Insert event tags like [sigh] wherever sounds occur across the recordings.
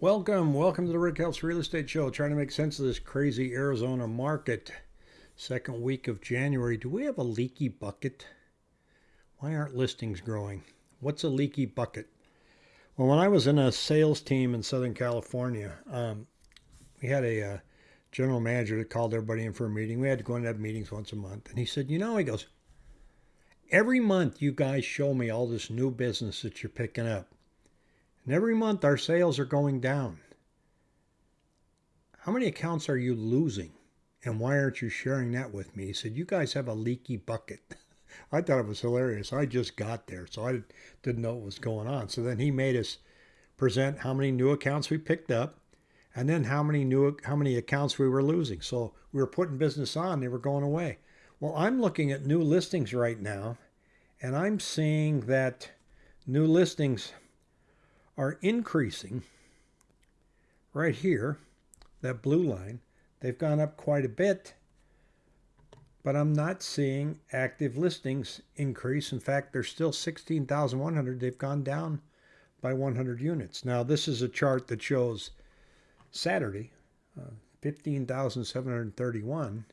Welcome, welcome to the Rick Helps Real Estate Show. Trying to make sense of this crazy Arizona market. Second week of January. Do we have a leaky bucket? Why aren't listings growing? What's a leaky bucket? Well, when I was in a sales team in Southern California, um, we had a uh, general manager that called everybody in for a meeting. We had to go and have meetings once a month. And he said, You know, he goes, Every month you guys show me all this new business that you're picking up. And every month our sales are going down. How many accounts are you losing? And why aren't you sharing that with me? He said, You guys have a leaky bucket. [laughs] I thought it was hilarious. I just got there, so I didn't know what was going on. So then he made us present how many new accounts we picked up and then how many new how many accounts we were losing. So we were putting business on, they were going away. Well, I'm looking at new listings right now, and I'm seeing that new listings are increasing right here, that blue line. They've gone up quite a bit, but I'm not seeing active listings increase. In fact, they're still 16,100. They've gone down by 100 units. Now, this is a chart that shows Saturday, uh, 15,731.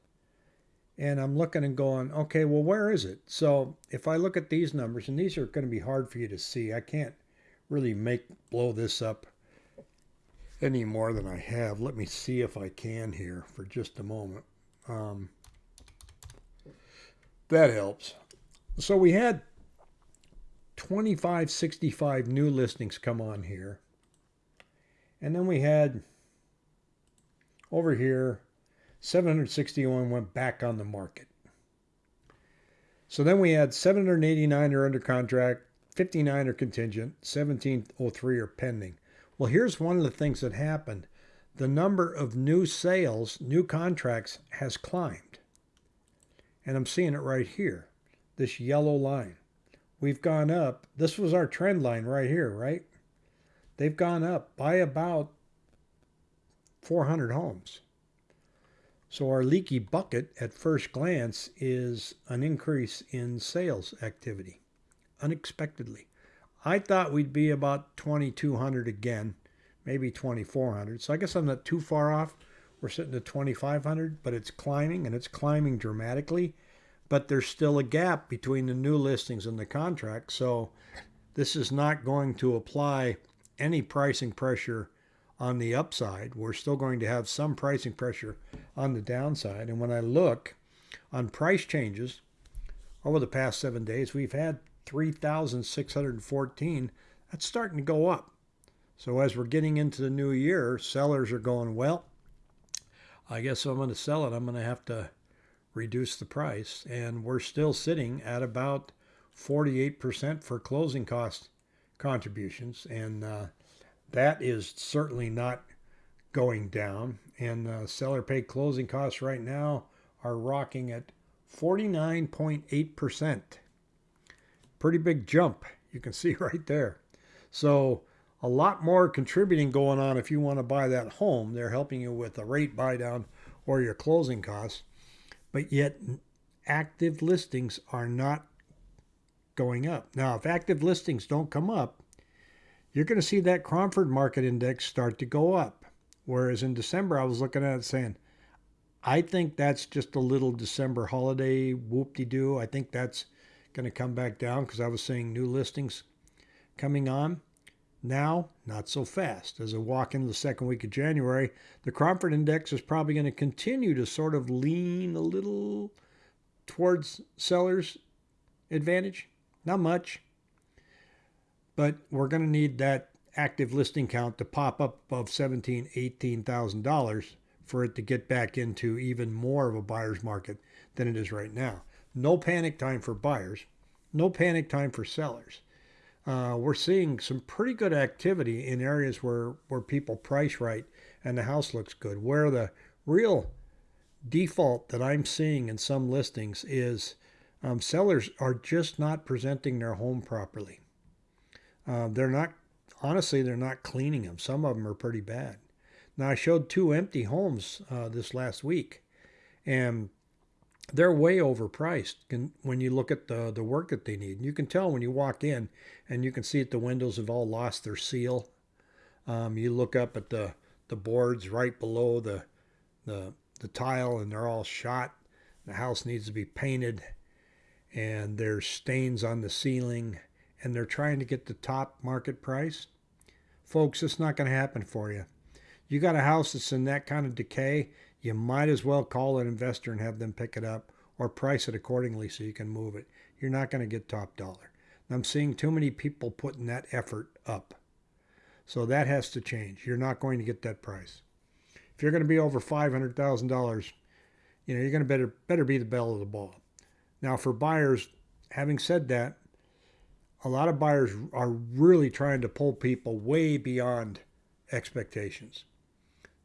And I'm looking and going, okay, well, where is it? So if I look at these numbers, and these are going to be hard for you to see, I can't really make blow this up any more than I have. Let me see if I can here for just a moment. Um, that helps. So we had 2565 new listings come on here. And then we had over here 761 went back on the market. So then we had 789 are under contract, 59 are contingent, 1703 are pending. Well, here's one of the things that happened. The number of new sales, new contracts has climbed. And I'm seeing it right here, this yellow line. We've gone up. This was our trend line right here, right? They've gone up by about 400 homes. So our leaky bucket at first glance is an increase in sales activity unexpectedly. I thought we'd be about 2,200 again, maybe 2,400. So I guess I'm not too far off. We're sitting at 2,500, but it's climbing and it's climbing dramatically. But there's still a gap between the new listings and the contract. So this is not going to apply any pricing pressure on the upside. We're still going to have some pricing pressure on the downside. And when I look on price changes over the past seven days, we've had 3,614, that's starting to go up. So as we're getting into the new year, sellers are going, well, I guess I'm going to sell it. I'm going to have to reduce the price. And we're still sitting at about 48% for closing cost contributions. And uh, that is certainly not going down. And uh, seller paid closing costs right now are rocking at 49.8% pretty big jump. You can [laughs] see right there. So a lot more contributing going on if you want to buy that home. They're helping you with a rate buy down or your closing costs. But yet active listings are not going up. Now, if active listings don't come up, you're going to see that Cromford Market Index start to go up. Whereas in December, I was looking at it saying, I think that's just a little December holiday whoop-de-doo. I think that's going to come back down because I was seeing new listings coming on. Now, not so fast. As I walk into the second week of January, the Cromford Index is probably going to continue to sort of lean a little towards sellers' advantage. Not much. But we're going to need that active listing count to pop up above $17,000, $18,000 for it to get back into even more of a buyer's market than it is right now. No panic time for buyers, no panic time for sellers. Uh, we're seeing some pretty good activity in areas where, where people price right and the house looks good. Where the real default that I'm seeing in some listings is um, sellers are just not presenting their home properly. Uh, they're not, honestly, they're not cleaning them. Some of them are pretty bad. Now, I showed two empty homes uh, this last week, and they're way overpriced when you look at the, the work that they need. You can tell when you walk in and you can see that the windows have all lost their seal. Um, you look up at the the boards right below the the the tile, and they're all shot. The house needs to be painted, and there's stains on the ceiling, and they're trying to get the top market price. Folks, it's not going to happen for you. You got a house that's in that kind of decay, you might as well call an investor and have them pick it up or price it accordingly so you can move it. You're not going to get top dollar. I'm seeing too many people putting that effort up. So that has to change. You're not going to get that price. If you're going to be over $500,000, you know, you're going to better better be the belle of the ball. Now for buyers, having said that, a lot of buyers are really trying to pull people way beyond expectations.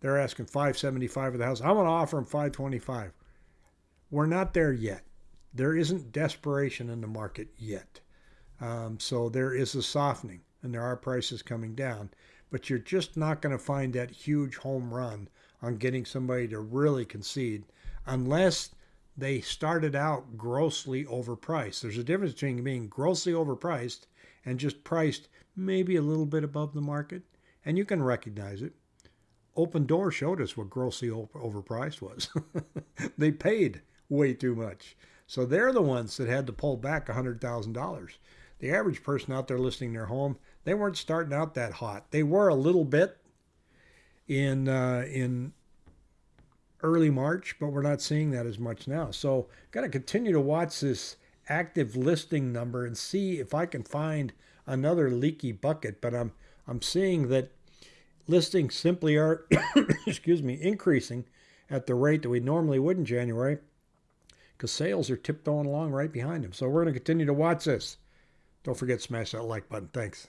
They're asking 575 for the house. I want to offer them 525. We're not there yet. There isn't desperation in the market yet. Um, so there is a softening and there are prices coming down, but you're just not going to find that huge home run on getting somebody to really concede unless they started out grossly overpriced. There's a difference between being grossly overpriced and just priced maybe a little bit above the market, and you can recognize it. Opendoor showed us what grossly overpriced was. [laughs] they paid way too much. So they're the ones that had to pull back $100,000. The average person out there listing their home, they weren't starting out that hot. They were a little bit in uh, in early March, but we're not seeing that as much now. So, got to continue to watch this active listing number and see if I can find another leaky bucket. But I'm I'm seeing that listings simply are, [coughs] excuse me, increasing at the rate that we normally would in January because sales are tiptoeing along right behind them. So we're going to continue to watch this. Don't forget smash that like button. Thanks.